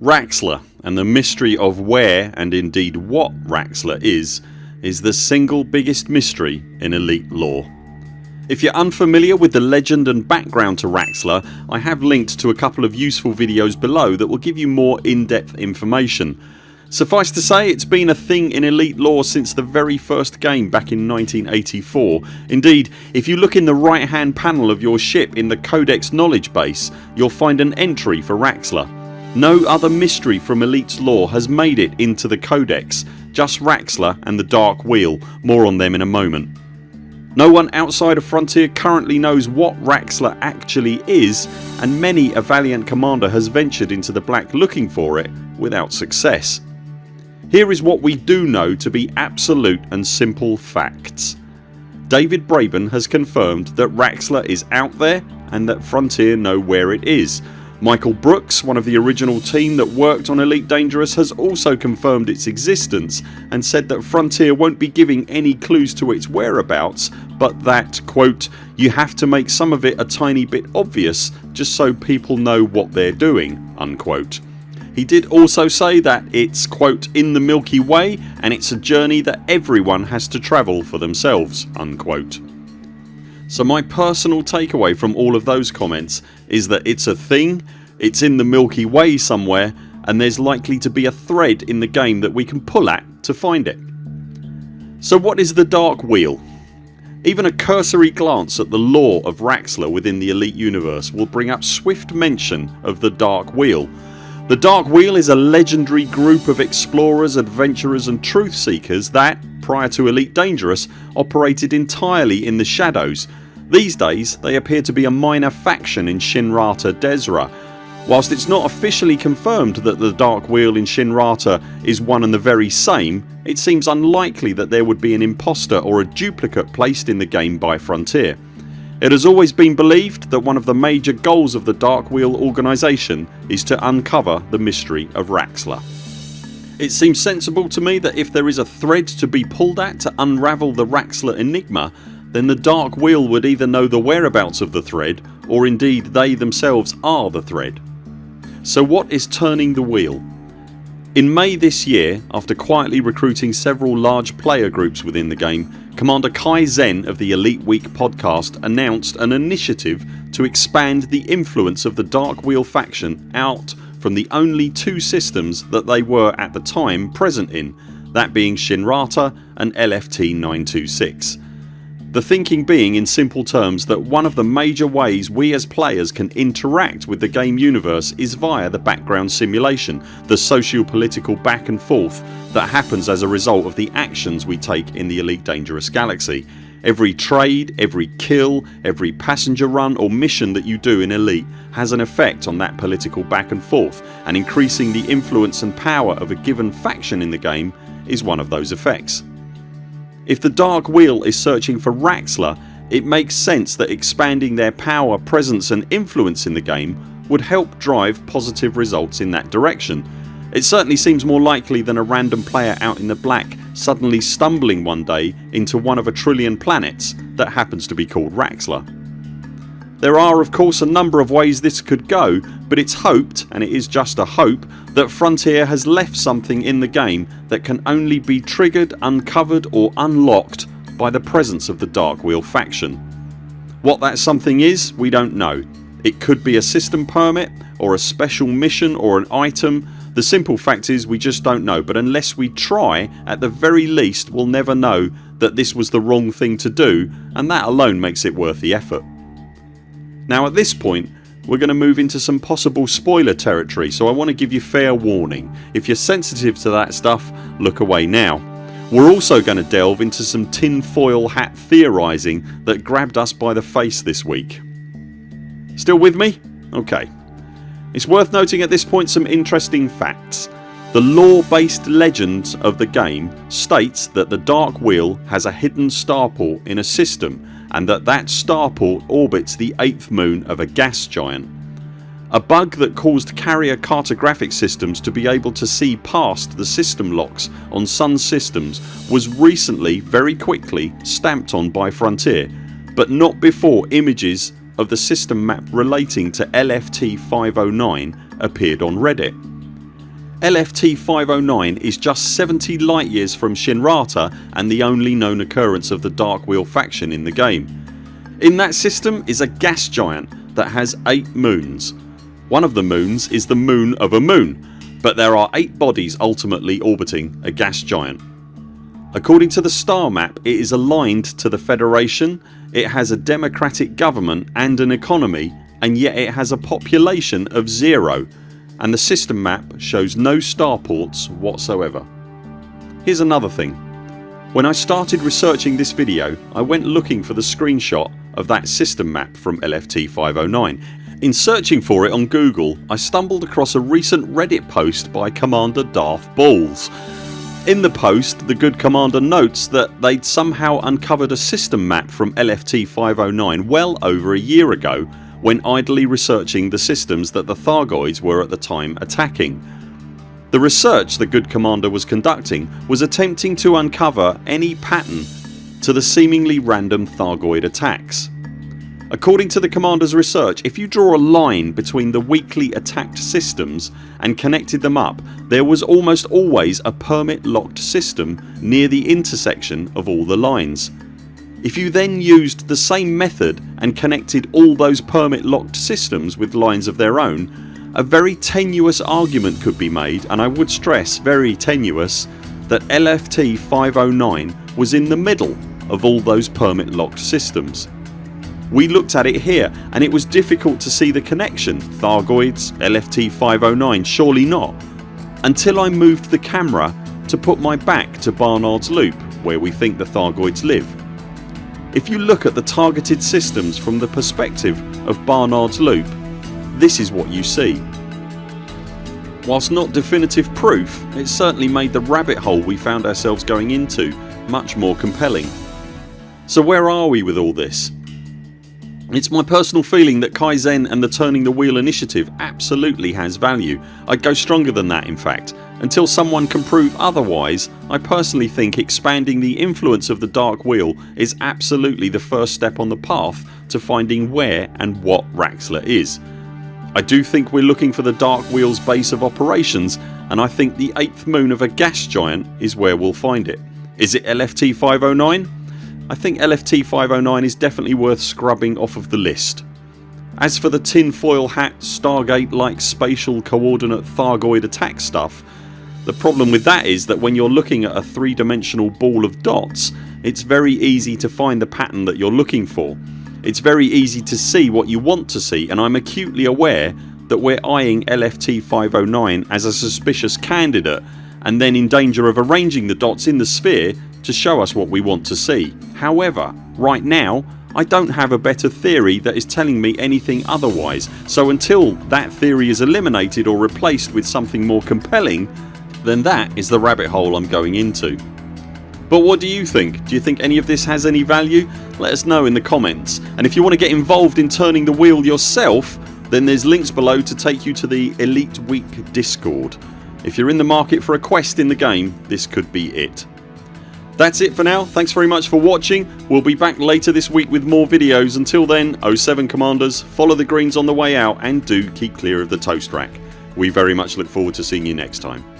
Raxxla and the mystery of where and indeed what Raxxla is is the single biggest mystery in Elite lore. If you're unfamiliar with the legend and background to Raxxla I have linked to a couple of useful videos below that will give you more in-depth information. Suffice to say it's been a thing in Elite lore since the very first game back in 1984. Indeed if you look in the right hand panel of your ship in the Codex knowledge base you'll find an entry for Raxxla. No other mystery from Elite's lore has made it into the Codex, just Raxxla and the Dark Wheel, more on them in a moment. No one outside of Frontier currently knows what Raxxla actually is and many a valiant commander has ventured into the black looking for it without success. Here is what we do know to be absolute and simple facts. David Braben has confirmed that Raxxla is out there and that Frontier know where it is Michael Brookes, one of the original team that worked on Elite Dangerous has also confirmed its existence and said that Frontier won't be giving any clues to its whereabouts but that quote, you have to make some of it a tiny bit obvious just so people know what they're doing unquote. He did also say that it's quote in the Milky Way and it's a journey that everyone has to travel for themselves unquote. So my personal takeaway from all of those comments is that it's a thing, it's in the Milky Way somewhere and there's likely to be a thread in the game that we can pull at to find it. So what is the Dark Wheel? Even a cursory glance at the lore of Raxxla within the Elite universe will bring up swift mention of the Dark Wheel. The Dark Wheel is a legendary group of explorers, adventurers and truth seekers that, prior to Elite Dangerous, operated entirely in the shadows these days they appear to be a minor faction in Shinrarta Dezhra. Whilst it's not officially confirmed that the Dark Wheel in Shinrarta is one and the very same it seems unlikely that there would be an imposter or a duplicate placed in the game by Frontier. It has always been believed that one of the major goals of the Dark Wheel organisation is to uncover the mystery of Raxxla. It seems sensible to me that if there is a thread to be pulled at to unravel the Raxxla enigma then the Dark Wheel would either know the whereabouts of the thread or indeed they themselves are the thread. So what is turning the wheel? In May this year after quietly recruiting several large player groups within the game Commander Kai Zen of the Elite Week podcast announced an initiative to expand the influence of the Dark Wheel faction out from the only two systems that they were at the time present in that being Shinrarta and LFT 926 the thinking being in simple terms that one of the major ways we as players can interact with the game universe is via the background simulation, the socio-political back and forth that happens as a result of the actions we take in the Elite Dangerous Galaxy. Every trade, every kill, every passenger run or mission that you do in Elite has an effect on that political back and forth and increasing the influence and power of a given faction in the game is one of those effects. If the Dark Wheel is searching for Raxxla it makes sense that expanding their power, presence and influence in the game would help drive positive results in that direction. It certainly seems more likely than a random player out in the black suddenly stumbling one day into one of a trillion planets that happens to be called Raxxla. There are of course a number of ways this could go but it's hoped, and it is just a hope, that Frontier has left something in the game that can only be triggered, uncovered or unlocked by the presence of the Dark Wheel faction. What that something is we don't know. It could be a system permit or a special mission or an item. The simple fact is we just don't know but unless we try at the very least we'll never know that this was the wrong thing to do and that alone makes it worth the effort. Now at this point we're going to move into some possible spoiler territory so I want to give you fair warning. If you're sensitive to that stuff look away now. We're also going to delve into some tinfoil hat theorising that grabbed us by the face this week. Still with me? Ok. It's worth noting at this point some interesting facts. The lore based legend of the game states that the Dark Wheel has a hidden starport in a system and that that starport orbits the 8th moon of a gas giant. A bug that caused carrier cartographic systems to be able to see past the system locks on Sun systems was recently very quickly stamped on by Frontier but not before images of the system map relating to LFT 509 appeared on Reddit. LFT 509 is just 70 light years from Shinrarta and the only known occurrence of the Dark Wheel faction in the game. In that system is a gas giant that has 8 moons. One of the moons is the moon of a moon but there are 8 bodies ultimately orbiting a gas giant. According to the star map it is aligned to the Federation, it has a democratic government and an economy and yet it has a population of zero and the system map shows no starports whatsoever. Here's another thing. When I started researching this video I went looking for the screenshot of that system map from LFT 509. In searching for it on Google I stumbled across a recent reddit post by Commander Darth Balls in the post the good commander notes that they'd somehow uncovered a system map from LFT 509 well over a year ago when idly researching the systems that the Thargoids were at the time attacking. The research the good commander was conducting was attempting to uncover any pattern to the seemingly random Thargoid attacks. According to the Commander's research if you draw a line between the weakly attacked systems and connected them up there was almost always a permit locked system near the intersection of all the lines. If you then used the same method and connected all those permit locked systems with lines of their own a very tenuous argument could be made and I would stress very tenuous that LFT 509 was in the middle of all those permit locked systems. We looked at it here and it was difficult to see the connection Thargoids, LFT 509 surely not until I moved the camera to put my back to Barnard's Loop where we think the Thargoids live. If you look at the targeted systems from the perspective of Barnard's Loop this is what you see. Whilst not definitive proof it certainly made the rabbit hole we found ourselves going into much more compelling. So where are we with all this? It's my personal feeling that Kaizen and the Turning the Wheel initiative absolutely has value. I'd go stronger than that in fact. Until someone can prove otherwise I personally think expanding the influence of the Dark Wheel is absolutely the first step on the path to finding where and what Raxxla is. I do think we're looking for the Dark Wheel's base of operations and I think the 8th moon of a gas giant is where we'll find it. Is it LFT 509? I think LFT 509 is definitely worth scrubbing off of the list. As for the tinfoil hat Stargate like spatial coordinate Thargoid attack stuff the problem with that is that when you're looking at a three dimensional ball of dots it's very easy to find the pattern that you're looking for. It's very easy to see what you want to see and I'm acutely aware that we're eyeing LFT 509 as a suspicious candidate and then in danger of arranging the dots in the sphere to show us what we want to see. However right now I don't have a better theory that is telling me anything otherwise so until that theory is eliminated or replaced with something more compelling then that is the rabbit hole I'm going into. But what do you think? Do you think any of this has any value? Let us know in the comments and if you want to get involved in turning the wheel yourself then there's links below to take you to the Elite Week discord. If you're in the market for a quest in the game this could be it. That's it for now. Thanks very much for watching. We'll be back later this week with more videos. Until then 0 7 CMDRs follow the greens on the way out and do keep clear of the toast rack. We very much look forward to seeing you next time.